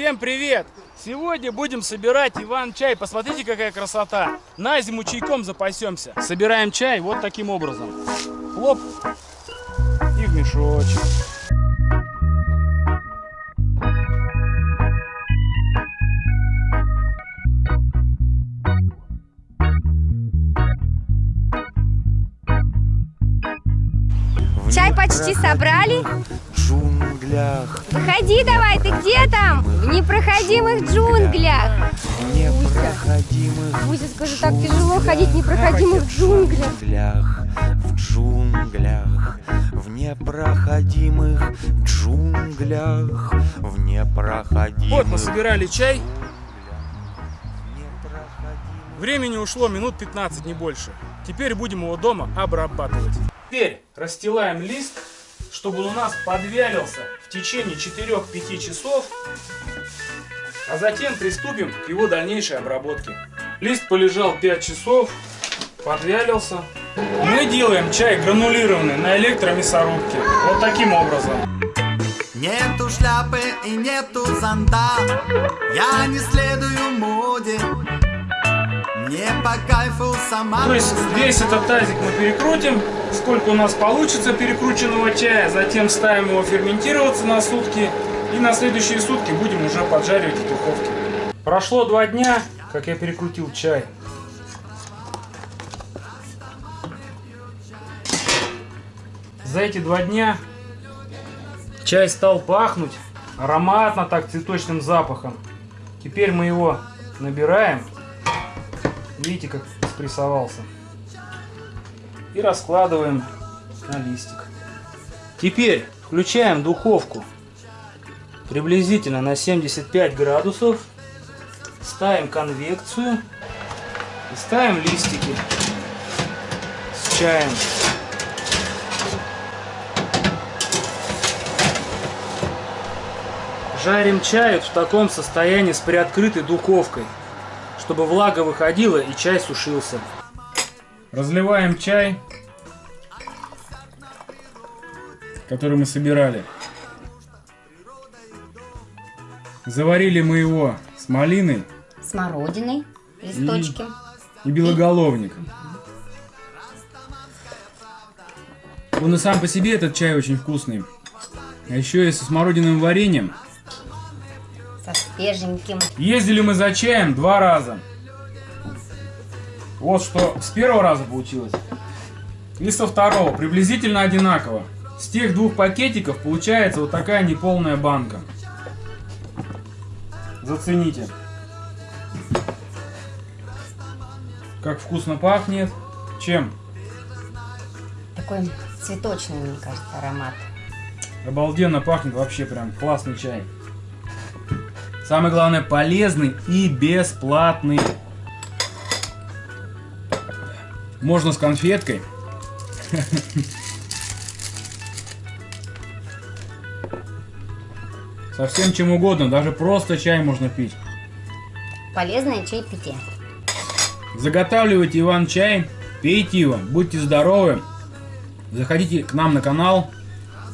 Всем привет! Сегодня будем собирать Иван-чай. Посмотрите, какая красота. На зиму чайком запасемся. Собираем чай вот таким образом. Хлоп. И в мешочек. Чай почти собрали. Джунглях, Выходи давай, ты где там? В непроходимых джунглях. в непроходимых Муся, скажи, так тяжело ходить в непроходимых джунглях. в джунглях, в непроходимых джунглях, в непроходимых Вот мы собирали чай. Времени ушло минут 15, не больше. Теперь будем его дома обрабатывать. Теперь расстилаем лист, чтобы у нас подвялился в течение 4-5 часов, а затем приступим к его дальнейшей обработке. Лист полежал 5 часов, подвялился. Мы делаем чай гранулированный на электромясорубке. Вот таким образом. Нету шляпы и нету зонта Я не следую моде Мне по кайфу То есть весь этот тазик мы перекрутим, сколько у нас получится перекрученного чая, затем ставим его ферментироваться на сутки и на следующие сутки будем уже поджаривать в духовке. Прошло два дня, как я перекрутил чай. За эти два дня чай стал пахнуть ароматно так цветочным запахом. Теперь мы его набираем Видите, как спрессовался. И раскладываем на листик. Теперь включаем духовку приблизительно на 75 градусов. Ставим конвекцию. И ставим листики с чаем. Жарим чай в таком состоянии с приоткрытой духовкой чтобы влага выходила и чай сушился. Разливаем чай, который мы собирали. Заварили мы его с малиной Смородиной, листочки. и белоголовником. Он и сам по себе этот чай очень вкусный. А еще и со смородиновым вареньем Со свеженьким. Ездили мы за чаем два раза. Вот что с первого раза получилось. И со второго. Приблизительно одинаково. С тех двух пакетиков получается вот такая неполная банка. Зацените. Как вкусно пахнет. Чем? Такой цветочный, мне кажется, аромат. Обалденно пахнет вообще прям классный чай. Самое главное полезный и бесплатный. Можно с конфеткой. Совсем чем угодно, даже просто чай можно пить. Полезное чайпитие. Заготавливайте Иван чай, пейте его, будьте здоровы. Заходите к нам на канал,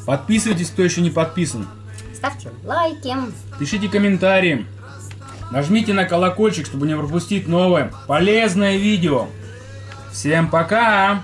подписывайтесь, кто еще не подписан. Ставьте лайки. Пишите комментарии. Нажмите на колокольчик, чтобы не пропустить новое полезное видео. Всем пока!